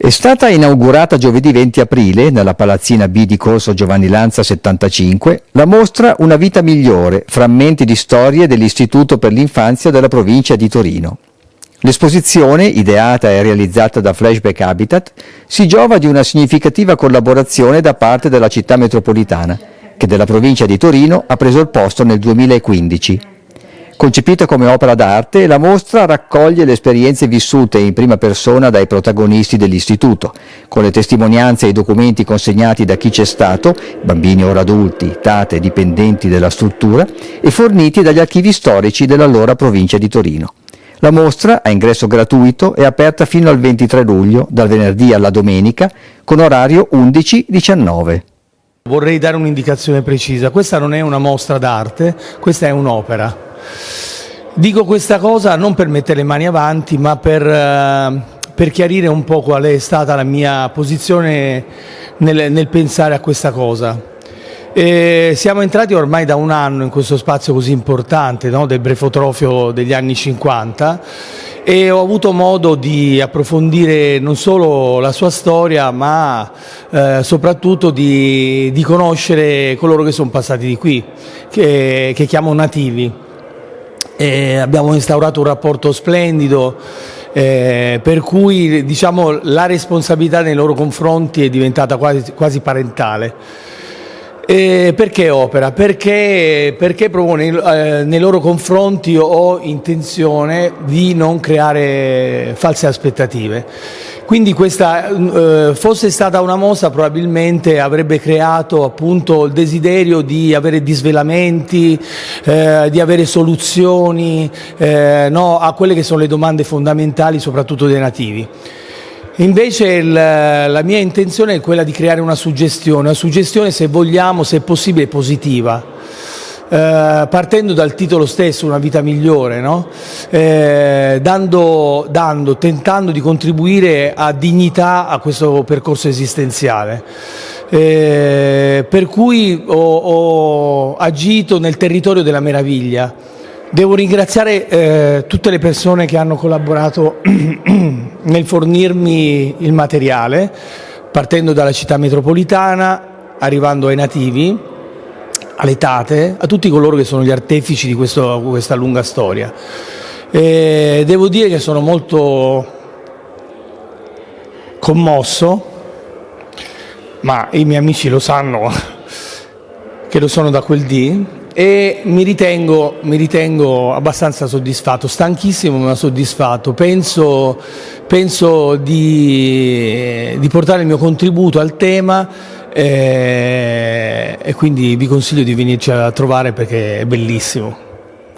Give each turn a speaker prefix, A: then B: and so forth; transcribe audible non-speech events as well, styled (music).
A: È stata inaugurata giovedì 20 aprile, nella palazzina B di Corso Giovanni Lanza 75, la mostra Una vita migliore, frammenti di storie dell'Istituto per l'infanzia della provincia di Torino. L'esposizione, ideata e realizzata da Flashback Habitat, si giova di una significativa collaborazione da parte della città metropolitana, che della provincia di Torino ha preso il posto nel 2015. Concepita come opera d'arte, la mostra raccoglie le esperienze vissute in prima persona dai protagonisti dell'istituto, con le testimonianze e i documenti consegnati da chi c'è stato, bambini ora adulti, tate, dipendenti della struttura, e forniti dagli archivi storici dell'allora provincia di Torino. La mostra, a ingresso gratuito, è aperta fino al 23 luglio, dal venerdì alla domenica, con orario 11-19.
B: Vorrei dare un'indicazione precisa, questa non è una mostra d'arte, questa è un'opera. Dico questa cosa non per mettere le mani avanti, ma per, eh, per chiarire un po' qual è stata la mia posizione nel, nel pensare a questa cosa. E siamo entrati ormai da un anno in questo spazio così importante no? del brefotrofio degli anni 50 e ho avuto modo di approfondire non solo la sua storia ma eh, soprattutto di, di, conoscere coloro che sono passati di qui, che, che chiamo nativi. E abbiamo instaurato un rapporto splendido eh, per cui diciamo, la responsabilità nei loro confronti è diventata quasi, quasi parentale. E perché opera? Perché, perché proprio nei, eh, nei, loro confronti ho intenzione di non creare false aspettative. Quindi questa eh, fosse stata una mossa probabilmente avrebbe creato appunto il desiderio di avere disvelamenti, eh, di avere soluzioni eh, no, a quelle che sono le domande fondamentali soprattutto dei nativi. Invece il, la mia intenzione è quella di creare una suggestione, una suggestione se vogliamo, se possibile, positiva eh, partendo dal titolo stesso, Una vita migliore, no? eh, dando, dando, tentando di contribuire a dignità a questo percorso esistenziale. Eh, per cui ho, ho, agito nel territorio della meraviglia. Devo ringraziare eh, tutte le persone che hanno collaborato (clears throat) nel fornirmi il materiale, partendo dalla città metropolitana, arrivando ai nativi, alle tate, a tutti coloro che sono gli artefici di questo, questa lunga storia. E devo dire che sono molto commosso, ma i miei amici lo sanno (laughs) che lo sono da quel dì e mi ritengo, mi ritengo abbastanza soddisfatto, stanchissimo ma soddisfatto. Penso, penso di, di portare il mio contributo al tema eh, e quindi vi consiglio di venirci a trovare perché è bellissimo.